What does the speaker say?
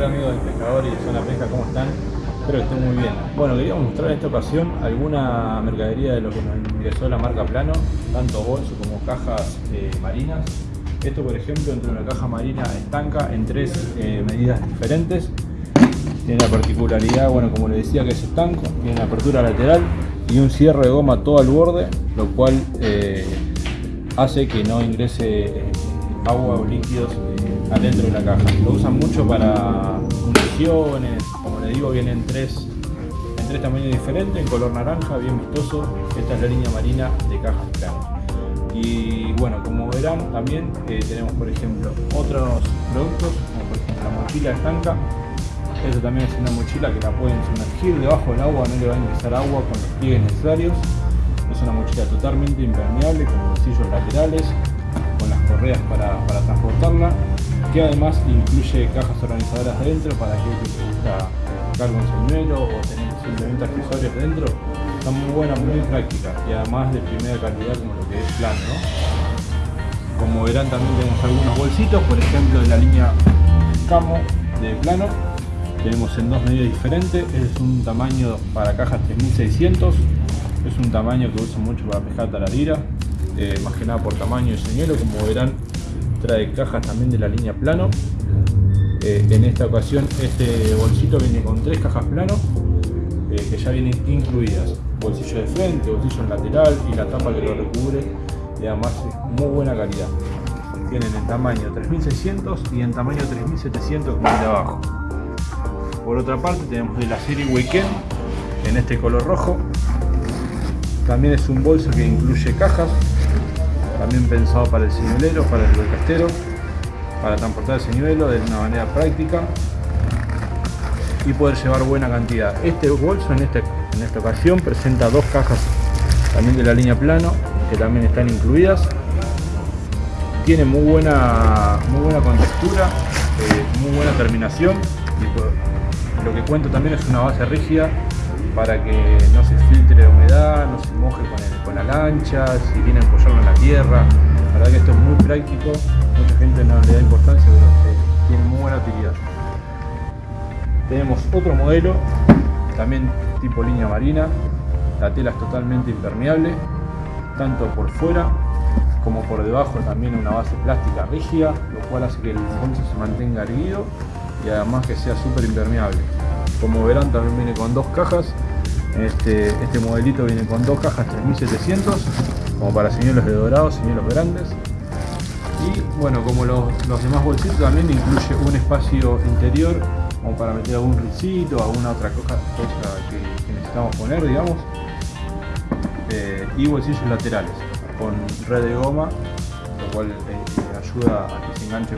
Hola amigos del pescador y de Zona Pesca, ¿cómo están? Espero que estén muy bien. Bueno, queríamos mostrar en esta ocasión alguna mercadería de lo que nos ingresó la marca Plano, tanto bolsos como cajas eh, marinas. Esto, por ejemplo, entre una caja marina estanca en tres eh, medidas diferentes. Tiene la particularidad, bueno, como les decía, que es estanco, tiene una apertura lateral y un cierre de goma todo al borde, lo cual eh, hace que no ingrese agua o líquidos adentro de la caja. Lo usan mucho para municiones, como les digo, vienen tres, en tres tamaños diferentes, en color naranja, bien vistoso. Esta es la línea marina de cajas planas. Y bueno, como verán, también eh, tenemos, por ejemplo, otros productos, como por ejemplo la mochila estanca. Esto también es una mochila que la pueden sumergir debajo del agua, no le va a ingresar agua con los pliegues necesarios. Es una mochila totalmente impermeable, con bolsillos laterales, correas para, transportarla que además incluye cajas organizadoras dentro para aquel que le gusta cargar un señuelo o tener simplemente accesorios dentro. Está muy buena, muy práctica y además de primera calidad como lo que es plano. Como verán también tenemos algunos bolsitos, por ejemplo de la línea Camo de plano. Tenemos en dos medidas diferentes, es un tamaño para cajas 3600, es un tamaño que uso mucho para pescar taradira, eh, más que nada por tamaño y señuelo, como verán trae cajas también de la línea plano. Eh, en esta ocasión este bolsito viene con tres cajas plano eh, que ya vienen incluidas. Bolsillo de frente, bolsillo en lateral y la tapa que lo recubre y además muy buena calidad. Tienen en tamaño 3600 y en tamaño 3700 como el de abajo. Por otra parte tenemos de la serie Weekend en este color rojo. También es un bolso que incluye cajas también pensado para el señuelero, para el castero, para transportar el señuelo de una manera práctica y poder llevar buena cantidad. Este bolso en, este, en esta ocasión presenta dos cajas también de la línea plano que también están incluidas. Tiene muy buena, muy buena contextura, eh, muy buena terminación y lo que cuento también es una base rígida para que no se filtre la humedad, no se moje con, la lancha, si viene a apoyarlo en la tierra. La verdad que esto es muy práctico, mucha gente no le da importancia, pero tiene muy buena utilidad. Tenemos otro modelo, también tipo línea marina. La tela es totalmente impermeable, tanto por fuera como por debajo también una base plástica rígida, lo cual hace que el bolso se mantenga erguido y además que sea súper impermeable. Como verán también viene con dos cajas. Este, este modelito viene con dos cajas 3700 como para señuelos de dorado, señuelos grandes. Y bueno, como los, demás bolsitos también incluye un espacio interior como para meter algún risito, alguna otra cosa, que, necesitamos poner, digamos. Eh, y bolsillos laterales con red de goma, lo cual eh, ayuda a que se enganche